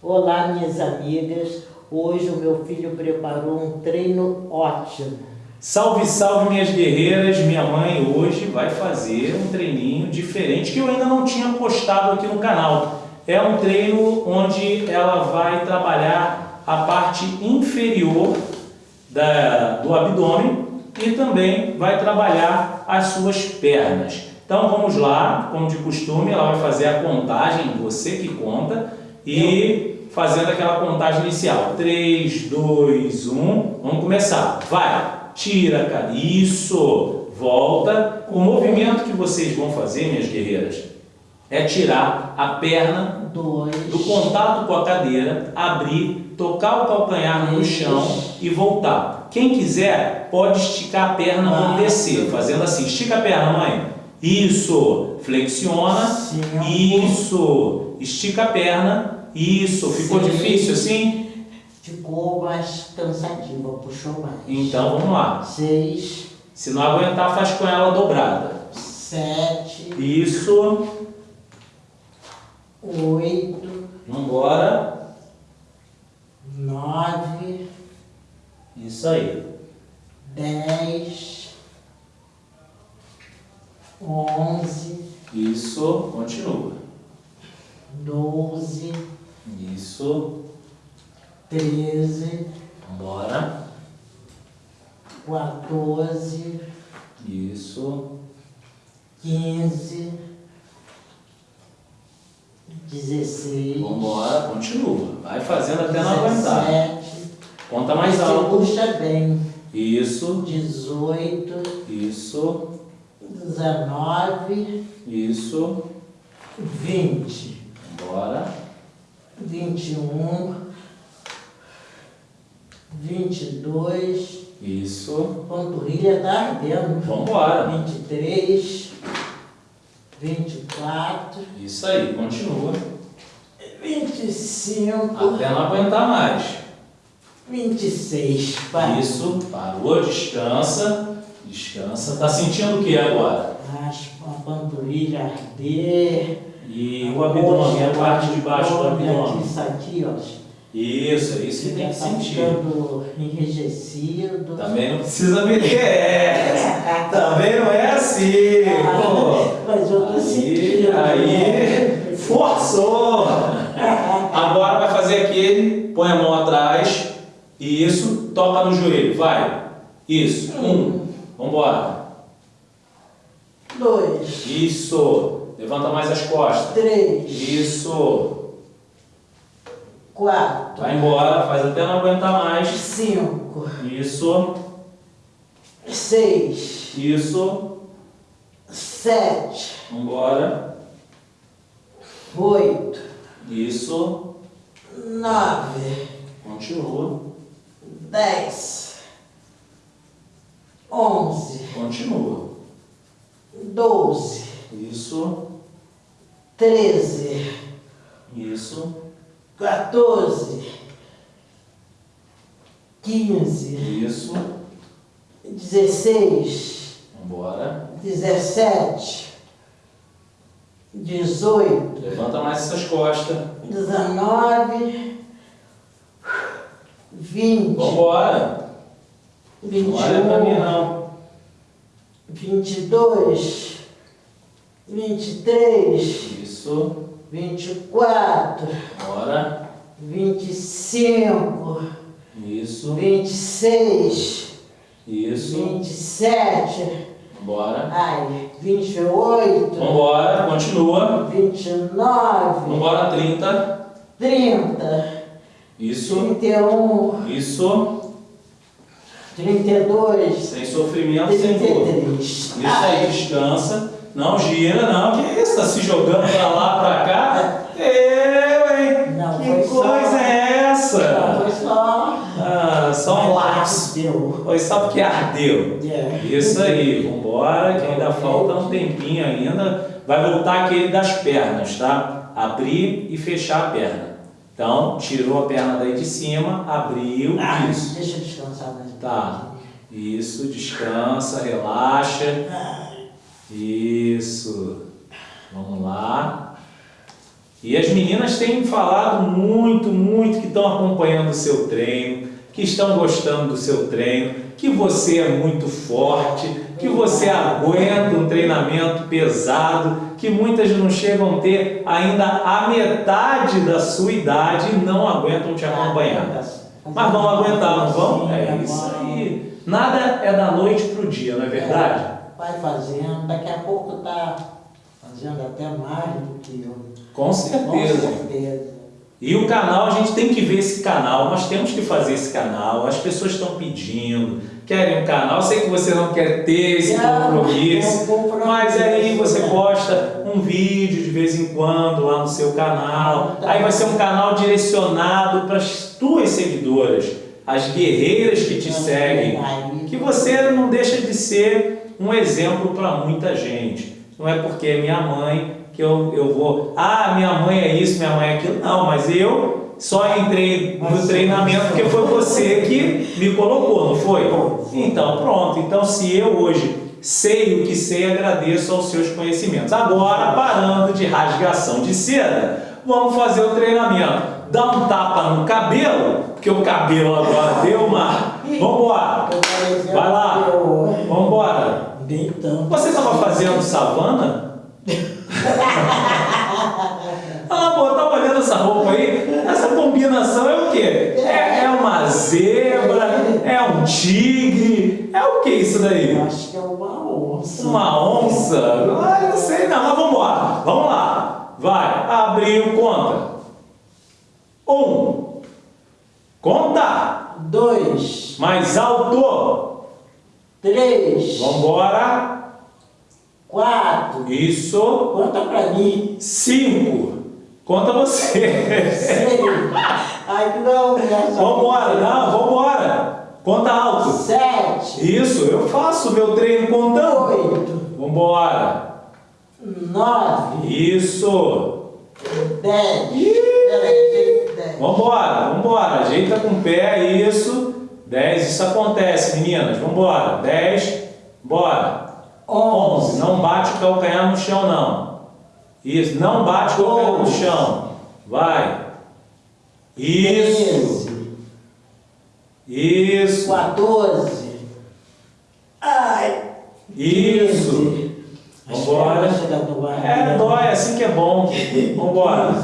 Olá, minhas amigas. Hoje o meu filho preparou um treino ótimo. Salve, salve, minhas guerreiras. Minha mãe hoje vai fazer um treininho diferente que eu ainda não tinha postado aqui no canal. É um treino onde ela vai trabalhar a parte inferior da, do abdômen e também vai trabalhar as suas pernas. Então vamos lá, como de costume, ela vai fazer a contagem, você que conta, e fazendo aquela contagem inicial. 3, 2, 1, vamos começar. Vai, tira, cara, isso, volta. O movimento que vocês vão fazer, minhas guerreiras, é tirar a perna Dois. do contato com a cadeira, abrir, tocar o calcanhar no chão e voltar. Quem quiser pode esticar a perna ou descer, fazendo assim, estica a perna, mãe. Isso, flexiona, Cinco. isso, estica a perna, isso. Ficou Seis. difícil assim? Ficou mais cansativa, puxou mais. Então vamos lá. Seis, Se não aguentar, faz com ela dobrada. sete, Isso, oito, vambora. nove, Isso aí. dez, onze, Isso, continua. doze, Isso, treze, vambora. 14, Isso, 15, 16, vambora, continua. Vai fazendo até não aguentar. 17, Conta mais alto. puxa bem, Isso, 18, isso, 19, isso. 20, Bora. 21, 22, Isso. panturrilha tá ardendo. Vambora. 23, 24, Isso aí, continua. 25, Até não aguentar mais. 26. Vai. Isso, parou, descansa. Descansa. Tá sentindo o que agora? Raspa a panturrilha arder. E o abdômen, a parte de baixo do abdômen. Isso aqui, ó. Isso, é isso que tem que tá sentir. enrijecido. Também não precisa me é, Também não é assim. Pô. Mas eu tô Aí, sentindo. aí, forçou! Agora vai fazer aquele, põe a mão atrás, isso, toca no joelho, vai. Isso, um, vambora. Dois, Isso, levanta mais as costas. três, Isso, quatro, vai embora, faz até não aguentar mais. cinco, Isso, seis, isso, sete, vambora. oito, Isso, nove, continua, dez, onze, continua. doze, Isso, treze, isso, 14, 15, isso, 16, vambora. 17, 18, Levanta mais essas costas. 19, 20, Vambora. Não olha pra mim 21, não. 22, 23, Isso, 24, bora. 25, Isso, 26, isso, 27, vambora. ai, 28, Vambora, continua. 29, Vambora, 30. 30, Isso, 31, isso. 32, Sem sofrimento, sem dor. 33. Isso aí, descansa. Não gira, não. Que isso? Tá se jogando pra lá, pra cá? Eu, hein? Não, que foi só- coisa é Não, essa? foi só. Ah, só um. Deu. Foi só porque ardeu. É. Isso aí, vambora, que ainda falta um tempinho ainda. Vai voltar aquele das pernas, tá? Abrir e fechar a perna. Então, tirou a perna daí de cima, abriu, Ah, isso. deixa eu descansar mais Tá, isso, descansa, relaxa. Ah, Isso. Vamos lá. E as meninas têm falado muito, muito que estão acompanhando o seu treino, que estão gostando do seu treino, que você é muito forte, que você aguenta um treinamento pesado, que muitas não chegam a ter ainda a metade da sua idade e não aguentam te acompanhar. Mas vão aguentar, não vão? É isso aí. Nada é da noite para o dia, não é verdade? Vai fazendo, daqui a pouco está fazendo até mais do que eu. Com certeza. Com certeza. E o canal, a gente tem que ver esse canal, nós temos que fazer esse canal, as pessoas estão pedindo, querem um canal, sei que você não quer ter esse compromisso, mas aí você posta um vídeo de vez em quando lá no seu canal, aí vai ser um canal direcionado para as tuas seguidoras, as guerreiras que te seguem, que você não deixa de ser um exemplo para muita gente. Não é porque é minha mãe que eu, eu vou, ah, minha mãe é isso, minha mãe é aquilo. Não, mas eu só entrei no treinamento porque foi você que me colocou, não foi? Então, pronto. Então, se eu hoje sei o que sei, agradeço aos seus conhecimentos. Agora, parando de rasgação de seda, vamos fazer o treinamento. Dá um tapa no cabelo, porque o cabelo agora deu uma... Vamos embora. Vai lá. Vamos embora. Você estava fazendo savana? ah, pô, tá olhando essa roupa aí? Essa combinação é o quê? É, é uma zebra? É um tigre? É o que isso daí? Acho que é uma onça. Uma onça? Ah, não sei não, mas vamos embora. Vamos lá. Vai, abriu, conta. Um. Conta. Dois. Mais alto. Três. Vamos embora. Quatro. Isso. Conta pra mim. Cinco. Conta você. Seis. Ai, não, minha Vambora, não, vambora. Conta alto. Sete. Isso, eu faço meu treino contando. Oito. Vambora. Nove. Isso. Dez. Peraí, dez. Vambora, vambora. Ajeita com o pé, isso. Dez, isso acontece, meninas. Vambora. Dez. Bora. Onze. Não bate o calcanhar no chão, não. Isso, não bate o calcanhar no chão. Vai. Isso. Isso. 14. Ai. Isso. 15. Vambora. É, dói, assim que é bom. Vambora.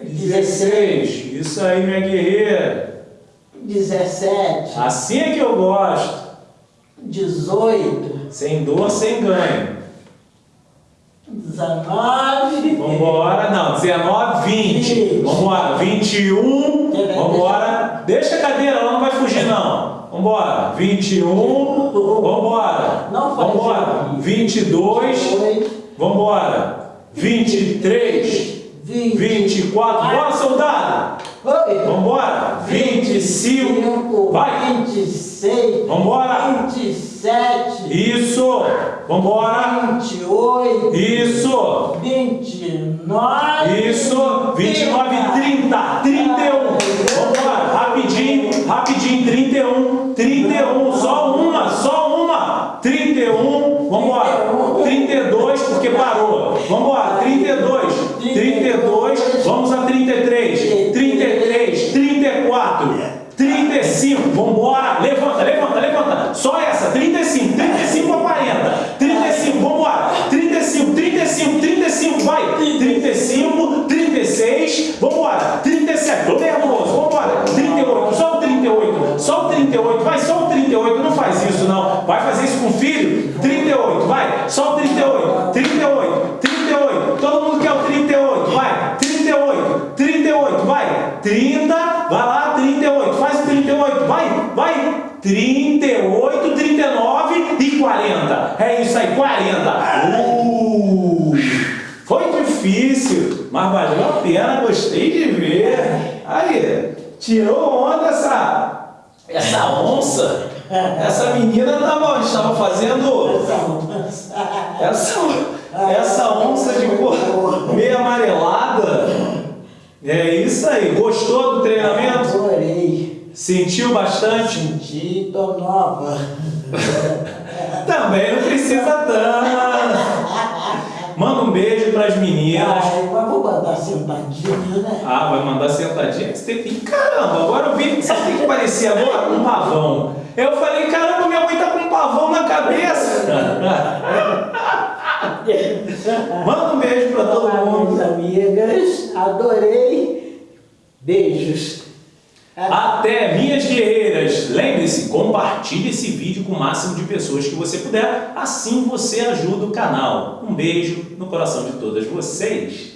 16. Isso aí, minha guerreira. 17. Assim é que eu gosto. 18. Sem dor, sem ganho. 19. Vambora. Não, 19, 20. Vambora. 21. Vambora. Deixa a cadeira, ela não vai fugir, não. Vambora. 21. Vambora. Não faz Vambora. isso. 22. 22. Vambora. 23. 20. 24. Bora, soldado. Vambora. 25. Vai. 26. Vambora. 27. Isso. Vambora. 28. Isso. 29. Isso. 29, 30. 31. Só essa. 35. 35 a 40. 35. Vambora. 35. 35. 35. Vai. 35. 36. Vambora. 37. Tô nervoso. Vambora. 38. Só o 38. Só o 38. Vai. Só o 38. Não faz isso, não. Vai fazer isso com o filho? 38. Vai. Só É isso aí. 40. Uh, foi difícil, mas valeu a pena. Gostei de ver. Aí, tirou onda essa, essa onça. Essa menina estava, estava fazendo essa, essa onça de cor meio amarelada. É isso aí. Gostou do treinamento? Adorei. Sentiu bastante? Senti, tô nova. Também não precisa tanto. Manda um beijo para as meninas. Ai, mas vou mandar sentadinha, né? Ah, vai mandar sentadinha? Você tem que... Caramba, agora eu vi. Sabe o que parecia agora? Um pavão. Eu falei, caramba, minha mãe tá com um pavão na cabeça. Manda um beijo para todo Olá, mundo. amigas. Adorei. Beijos. Guerreiras! Lembre-se, compartilhe esse vídeo com o máximo de pessoas que você puder, assim você ajuda o canal. Um beijo no coração de todas vocês.